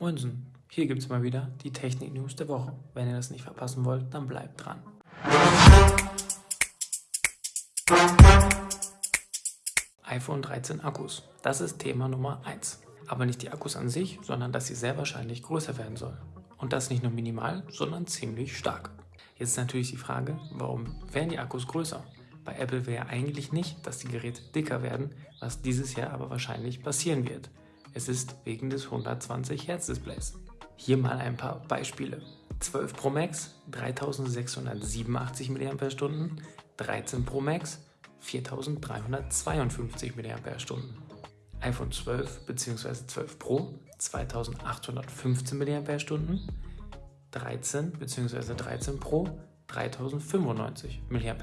Moinsen, hier gibt es mal wieder die Technik-News der Woche. Wenn ihr das nicht verpassen wollt, dann bleibt dran. iPhone 13 Akkus. Das ist Thema Nummer 1. Aber nicht die Akkus an sich, sondern dass sie sehr wahrscheinlich größer werden sollen. Und das nicht nur minimal, sondern ziemlich stark. Jetzt ist natürlich die Frage, warum werden die Akkus größer? Bei Apple wäre eigentlich nicht, dass die Geräte dicker werden, was dieses Jahr aber wahrscheinlich passieren wird. Es ist wegen des 120 Hz Displays. Hier mal ein paar Beispiele. 12 Pro Max 3687 mAh, 13 Pro Max 4352 mAh, iPhone 12 bzw. 12 Pro 2815 mAh, 13 bzw. 13 Pro 3095 mAh.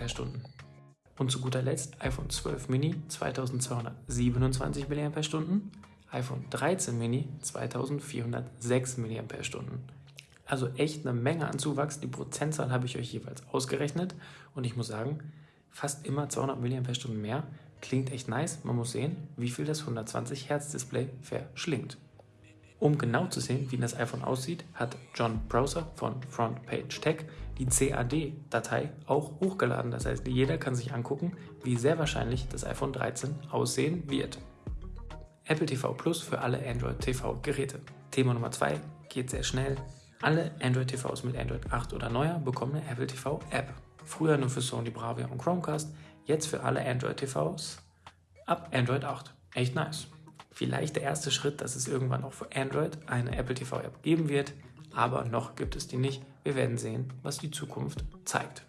Und zu guter Letzt iPhone 12 Mini 2227 mAh, iPhone 13 Mini 2406 mAh. Also echt eine Menge an Zuwachs. Die Prozentzahl habe ich euch jeweils ausgerechnet und ich muss sagen, fast immer 200 mAh mehr. Klingt echt nice. Man muss sehen, wie viel das 120 Hz Display verschlingt. Um genau zu sehen, wie das iPhone aussieht, hat John Browser von Front Page Tech die CAD-Datei auch hochgeladen. Das heißt, jeder kann sich angucken, wie sehr wahrscheinlich das iPhone 13 aussehen wird. Apple TV Plus für alle Android TV Geräte. Thema Nummer 2 geht sehr schnell. Alle Android TVs mit Android 8 oder neuer bekommen eine Apple TV App. Früher nur für Sony Bravia und Chromecast, jetzt für alle Android TVs ab Android 8. Echt nice. Vielleicht der erste Schritt, dass es irgendwann auch für Android eine Apple TV App geben wird, aber noch gibt es die nicht. Wir werden sehen, was die Zukunft zeigt.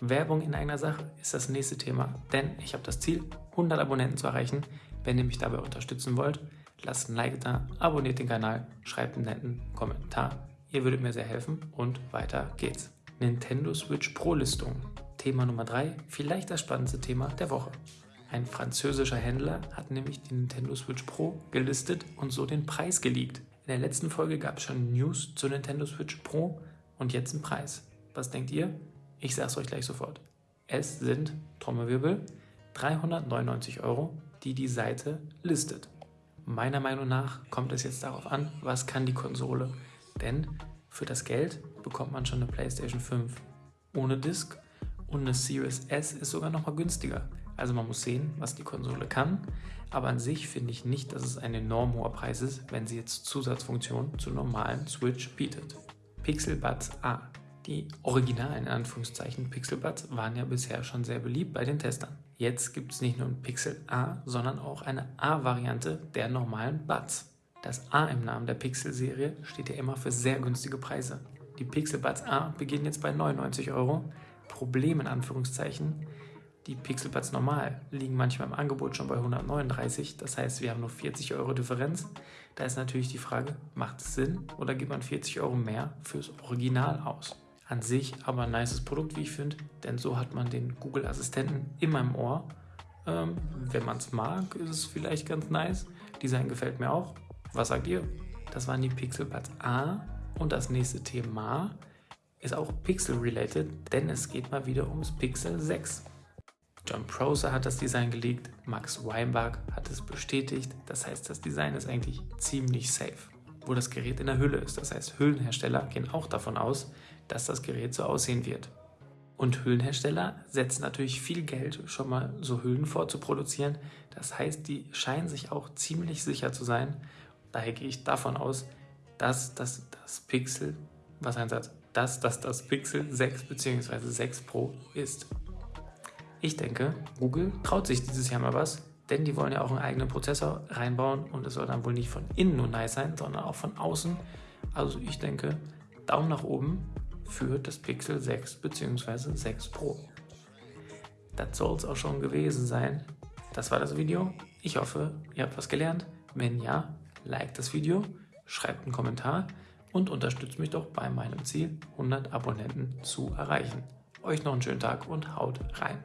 Werbung in eigener Sache ist das nächste Thema, denn ich habe das Ziel, 100 Abonnenten zu erreichen. Wenn ihr mich dabei unterstützen wollt, lasst ein Like da, abonniert den Kanal, schreibt einen netten Kommentar. Ihr würdet mir sehr helfen und weiter geht's. Nintendo Switch Pro Listung. Thema Nummer 3, vielleicht das spannendste Thema der Woche. Ein französischer Händler hat nämlich die Nintendo Switch Pro gelistet und so den Preis geleakt. In der letzten Folge gab es schon News zur Nintendo Switch Pro und jetzt einen Preis. Was denkt ihr? Ich sag's euch gleich sofort. Es sind, Trommelwirbel, 399 Euro, die die Seite listet. Meiner Meinung nach kommt es jetzt darauf an, was kann die Konsole. Denn für das Geld bekommt man schon eine PlayStation 5 ohne Disc und eine Series S ist sogar noch mal günstiger. Also man muss sehen, was die Konsole kann, aber an sich finde ich nicht, dass es ein enorm hoher Preis ist, wenn sie jetzt Zusatzfunktionen zur normalen Switch bietet. Pixel Buds A. Die originalen in Anführungszeichen Pixel Buds waren ja bisher schon sehr beliebt bei den Testern. Jetzt gibt es nicht nur ein Pixel A, sondern auch eine A-Variante der normalen Buds. Das A im Namen der Pixel-Serie steht ja immer für sehr günstige Preise. Die Pixel Buds A beginnen jetzt bei 99 Euro. Problem in Anführungszeichen, die Pixelbuds normal liegen manchmal im Angebot schon bei 139, das heißt, wir haben nur 40 Euro Differenz. Da ist natürlich die Frage, macht es Sinn oder gibt man 40 Euro mehr fürs Original aus? An sich aber ein nices Produkt, wie ich finde, denn so hat man den Google-Assistenten immer im Ohr. Ähm, wenn man es mag, ist es vielleicht ganz nice. Design gefällt mir auch. Was sagt ihr? Das waren die Pixelbuds A und das nächste Thema ist auch Pixel-related, denn es geht mal wieder ums Pixel 6. John Prosser hat das Design gelegt, Max Weinberg hat es bestätigt, das heißt, das Design ist eigentlich ziemlich safe. Wo das Gerät in der Hülle ist, das heißt, Hüllenhersteller gehen auch davon aus, dass das Gerät so aussehen wird. Und Hüllenhersteller setzen natürlich viel Geld, schon mal so Hüllen vorzuproduzieren. Das heißt, die scheinen sich auch ziemlich sicher zu sein. Daher gehe ich davon aus, dass das, das Pixel, was ein Satz, dass das das Pixel 6 bzw. 6 Pro ist. Ich denke, Google traut sich dieses Jahr mal was, denn die wollen ja auch einen eigenen Prozessor reinbauen und es soll dann wohl nicht von innen nur nice sein, sondern auch von außen. Also ich denke, Daumen nach oben für das Pixel 6 bzw. 6 Pro. Das soll es auch schon gewesen sein. Das war das Video. Ich hoffe, ihr habt was gelernt. Wenn ja, liked das Video, schreibt einen Kommentar und unterstützt mich doch bei meinem Ziel, 100 Abonnenten zu erreichen. Euch noch einen schönen Tag und haut rein.